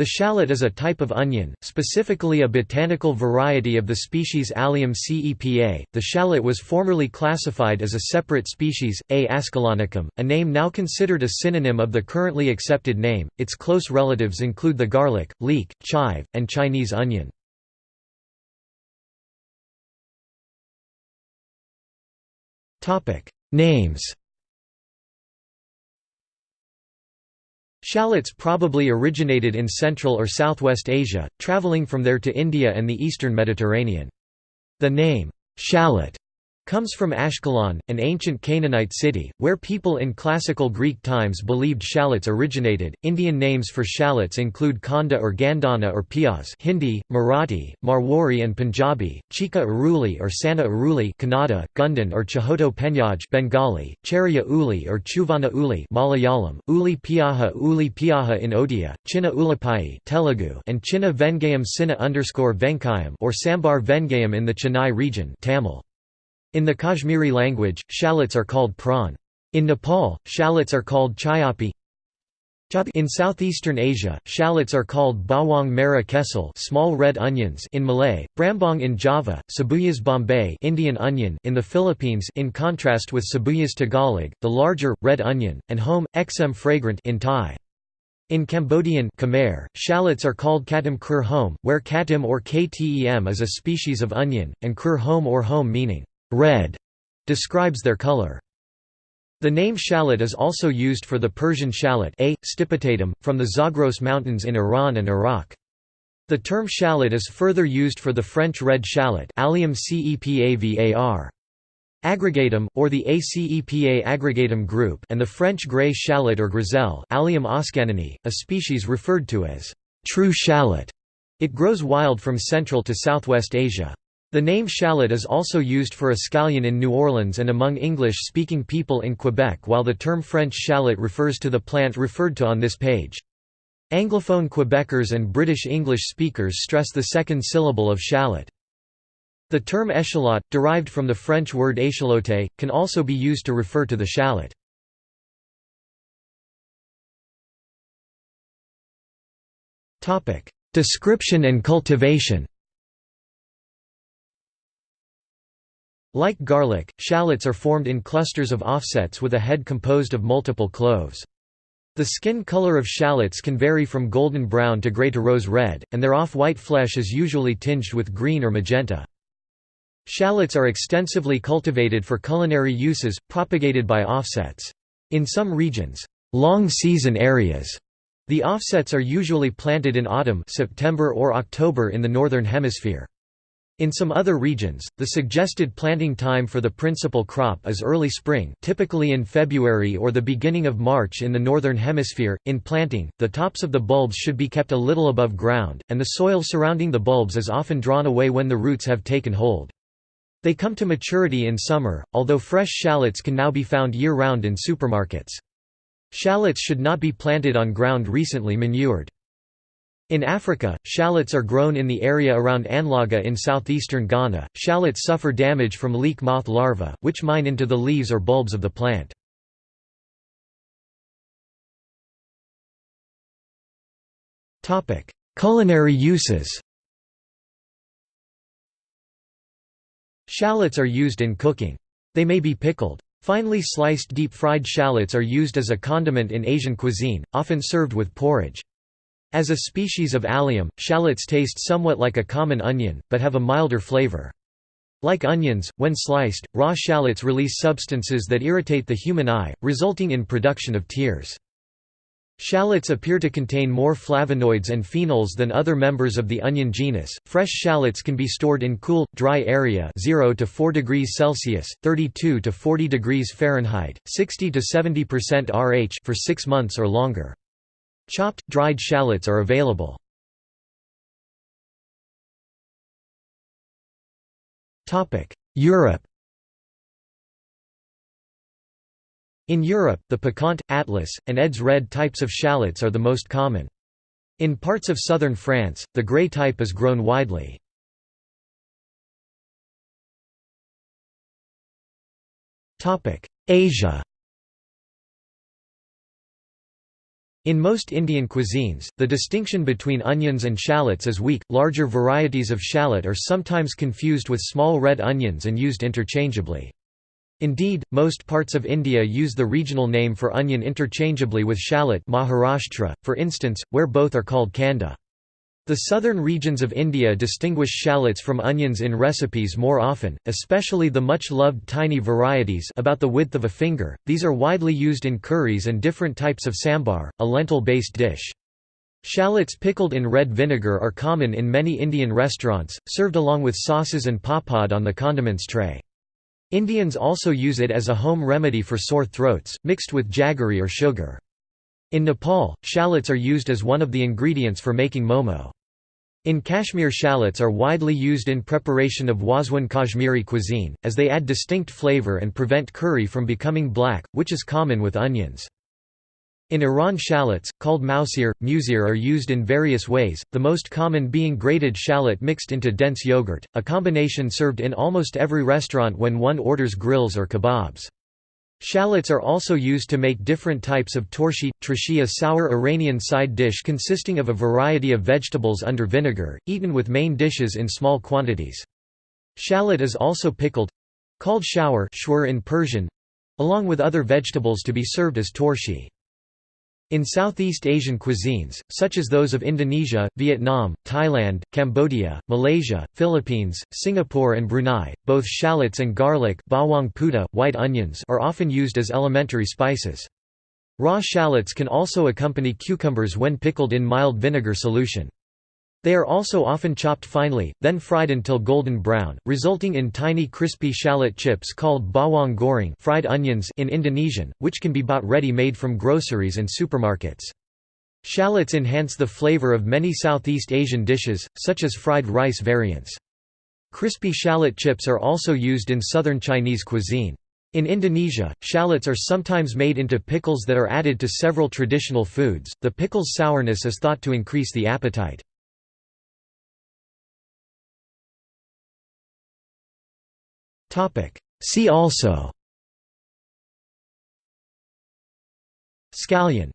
The shallot is a type of onion, specifically a botanical variety of the species Allium cepa. The shallot was formerly classified as a separate species, A. ascalonicum, a name now considered a synonym of the currently accepted name. Its close relatives include the garlic, leek, chive, and Chinese onion. Names Shallots probably originated in Central or Southwest Asia, traveling from there to India and the eastern Mediterranean. The name, shallot, comes from Ashkelon, an ancient Canaanite city, where people in classical Greek times believed shallots originated. Indian names for shallots include Kanda or Gandana or Piaz Hindi, Marathi, Marwari and Punjabi, Chika Aruli or Sana Aruli Kannada, Gundan or Chahoto Penyaj Bengali, Cherya Uli or Chuvana Uli Malayalam, Uli Piaha Uli Piaha in Odia, Chinna Ulipai Telugu and Chinna Vengayam Sinna underscore Venkayam or Sambar Vengayam in the Chennai region Tamil. In the Kashmiri language, shallots are called prawn. In Nepal, shallots are called chayapi. In southeastern Asia, shallots are called bawang kecil small red onions in Malay, brambang in Java, sibuyas bombay Indian onion in the Philippines in contrast with sibuyas Tagalog, the larger, red onion, and home, exem fragrant in Thai. In Cambodian Khmer, shallots are called katim kur home, where katim or ktem is a species of onion, and kur home or home meaning red describes their color. The name shallot is also used for the Persian shallot A. stipitatum, from the Zagros Mountains in Iran and Iraq. The term shallot is further used for the French red shallot Allium cepa var. Aggregatum, or the ACEPA aggregatum group and the French grey shallot or griselle Allium oschaninii, a species referred to as true shallot. It grows wild from Central to Southwest Asia. The name shallot is also used for a scallion in New Orleans and among English-speaking people in Quebec while the term French shallot refers to the plant referred to on this page. Anglophone Quebecers and British English speakers stress the second syllable of shallot. The term échalote, derived from the French word échalote, can also be used to refer to the shallot. Description and cultivation Like garlic, shallots are formed in clusters of offsets with a head composed of multiple cloves. The skin color of shallots can vary from golden brown to gray to rose red, and their off-white flesh is usually tinged with green or magenta. Shallots are extensively cultivated for culinary uses, propagated by offsets. In some regions, long season areas, the offsets are usually planted in autumn September or October in the Northern Hemisphere. In some other regions, the suggested planting time for the principal crop is early spring typically in February or the beginning of March in the Northern Hemisphere. In planting, the tops of the bulbs should be kept a little above ground, and the soil surrounding the bulbs is often drawn away when the roots have taken hold. They come to maturity in summer, although fresh shallots can now be found year-round in supermarkets. Shallots should not be planted on ground recently manured. In Africa, shallots are grown in the area around Anloga in southeastern Ghana. Shallots suffer damage from leek moth larvae, which mine into the leaves or bulbs of the plant. Topic: Culinary uses. Shallots are used in cooking. They may be pickled. Finely sliced deep-fried shallots are used as a condiment in Asian cuisine, often served with porridge. As a species of allium, shallots taste somewhat like a common onion, but have a milder flavor. Like onions, when sliced, raw shallots release substances that irritate the human eye, resulting in production of tears. Shallots appear to contain more flavonoids and phenols than other members of the onion genus. Fresh shallots can be stored in cool, dry area 0 to 4 degrees Celsius, 32 to 40 degrees Fahrenheit, 60 to 70% RH for 6 months or longer. Chopped, dried shallots are available. Europe In Europe, the piquant, atlas, and Eds red types of shallots are the most common. In parts of southern France, the grey type is grown widely. Asia In most Indian cuisines, the distinction between onions and shallots is weak. Larger varieties of shallot are sometimes confused with small red onions and used interchangeably. Indeed, most parts of India use the regional name for onion interchangeably with shallot Maharashtra, for instance, where both are called kanda. The southern regions of India distinguish shallots from onions in recipes more often, especially the much-loved tiny varieties about the width of a finger. These are widely used in curries and different types of sambar, a lentil-based dish. Shallots pickled in red vinegar are common in many Indian restaurants, served along with sauces and papad on the condiments tray. Indians also use it as a home remedy for sore throats, mixed with jaggery or sugar. In Nepal, shallots are used as one of the ingredients for making momo. In Kashmir shallots are widely used in preparation of Wazwan Kashmiri cuisine, as they add distinct flavor and prevent curry from becoming black, which is common with onions. In Iran shallots, called mousir, musir are used in various ways, the most common being grated shallot mixed into dense yogurt, a combination served in almost every restaurant when one orders grills or kebabs. Shallots are also used to make different types of torshi, trashi a sour Iranian side dish consisting of a variety of vegetables under vinegar, eaten with main dishes in small quantities. Shallot is also pickled—called shower in Persian—along with other vegetables to be served as torshi. In Southeast Asian cuisines, such as those of Indonesia, Vietnam, Thailand, Cambodia, Malaysia, Philippines, Singapore and Brunei, both shallots and garlic bawang putih, white onions are often used as elementary spices. Raw shallots can also accompany cucumbers when pickled in mild vinegar solution. They are also often chopped finely, then fried until golden brown, resulting in tiny crispy shallot chips called bawang goreng fried onions in Indonesian, which can be bought ready-made from groceries and supermarkets. Shallots enhance the flavor of many Southeast Asian dishes, such as fried rice variants. Crispy shallot chips are also used in southern Chinese cuisine. In Indonesia, shallots are sometimes made into pickles that are added to several traditional foods. The pickle's sourness is thought to increase the appetite. See also. Scallion